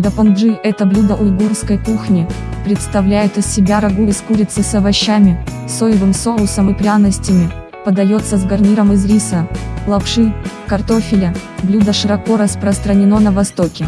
Дапанджи – это блюдо уйгурской кухни, представляет из себя рагу из курицы с овощами, соевым соусом и пряностями, подается с гарниром из риса, лапши, картофеля, блюдо широко распространено на Востоке.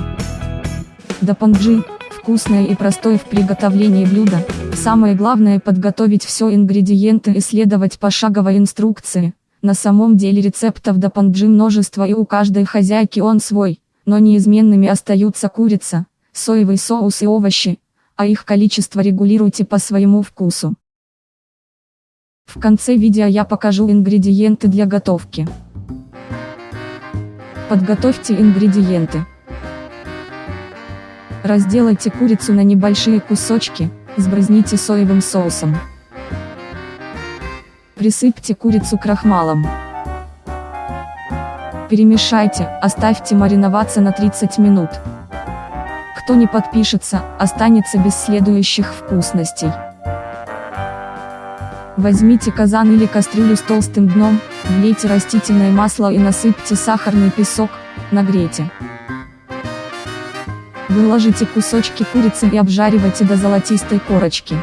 Дапанджи – вкусное и простое в приготовлении блюдо, самое главное подготовить все ингредиенты и следовать пошаговой инструкции, на самом деле рецептов дапанджи множество и у каждой хозяйки он свой но неизменными остаются курица, соевый соус и овощи, а их количество регулируйте по своему вкусу. В конце видео я покажу ингредиенты для готовки. Подготовьте ингредиенты. Разделайте курицу на небольшие кусочки, сбрызните соевым соусом. Присыпьте курицу крахмалом. Перемешайте, оставьте мариноваться на 30 минут. Кто не подпишется, останется без следующих вкусностей. Возьмите казан или кастрюлю с толстым дном, влейте растительное масло и насыпьте сахарный песок, нагрейте. Выложите кусочки курицы и обжаривайте до золотистой корочки.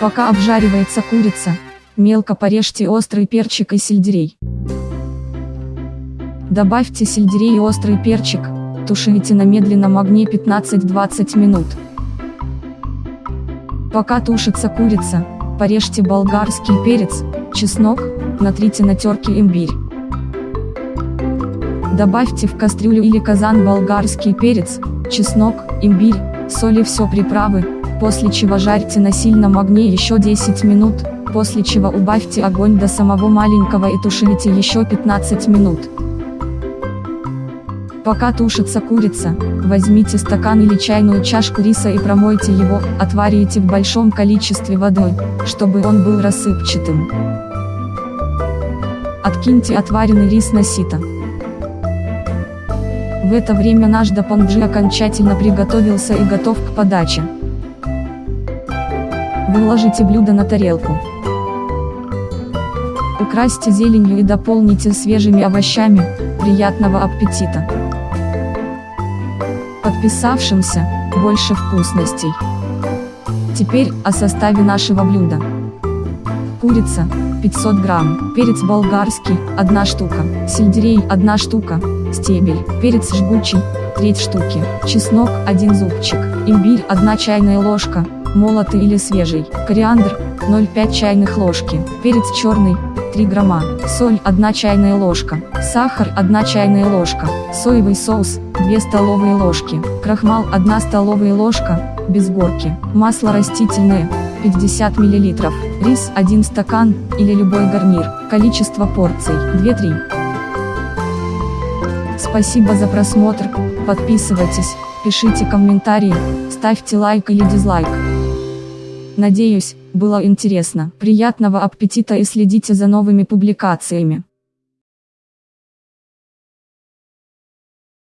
Пока обжаривается курица, мелко порежьте острый перчик и сельдерей. Добавьте сельдерей и острый перчик, тушите на медленном огне 15-20 минут. Пока тушится курица, порежьте болгарский перец, чеснок, натрите на терке имбирь. Добавьте в кастрюлю или казан болгарский перец, чеснок, имбирь, соль и все приправы, после чего жарьте на сильном огне еще 10 минут, после чего убавьте огонь до самого маленького и тушите еще 15 минут. Пока тушится курица, возьмите стакан или чайную чашку риса и промойте его, отварите в большом количестве водой, чтобы он был рассыпчатым. Откиньте отваренный рис на сито. В это время наш дапанджи окончательно приготовился и готов к подаче. Выложите блюдо на тарелку. Украсьте зеленью и дополните свежими овощами, приятного аппетита! Подписавшимся, больше вкусностей. Теперь о составе нашего блюда. Курица, 500 грамм, перец болгарский, 1 штука, сельдерей, 1 штука, стебель, перец жгучий, треть штуки, чеснок, 1 зубчик, имбирь, 1 чайная ложка, молотый или свежий, кориандр, 0,5 чайных ложки, перец черный, 3 грамма, соль 1 чайная ложка, сахар 1 чайная ложка, соевый соус 2 столовые ложки, крахмал 1 столовая ложка, без горки, масло растительное 50 мл, рис 1 стакан, или любой гарнир, количество порций 2-3. Спасибо за просмотр, подписывайтесь, пишите комментарии, ставьте лайк или дизлайк. Надеюсь, было интересно. Приятного аппетита и следите за новыми публикациями.